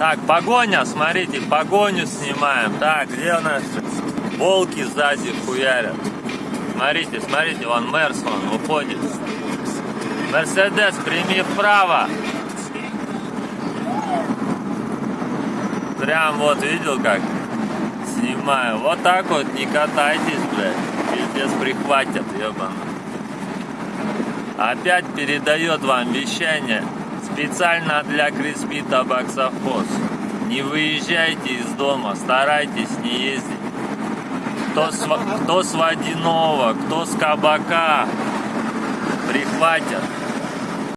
Так, погоня, смотрите, погоню снимаем. Так, где у нас волки сзади хуярят? Смотрите, смотрите, вон Мерс, он уходит. Мерседес, прими вправо. Прям вот видел как снимаю. Вот так вот не катайтесь, блядь. Пиздец прихватят, ебаный. Опять передает вам вещание специально для Криспи Табаксовхоз. Не выезжайте из дома, старайтесь не ездить. Кто с, кто с водяного, кто с кабака, прихватят.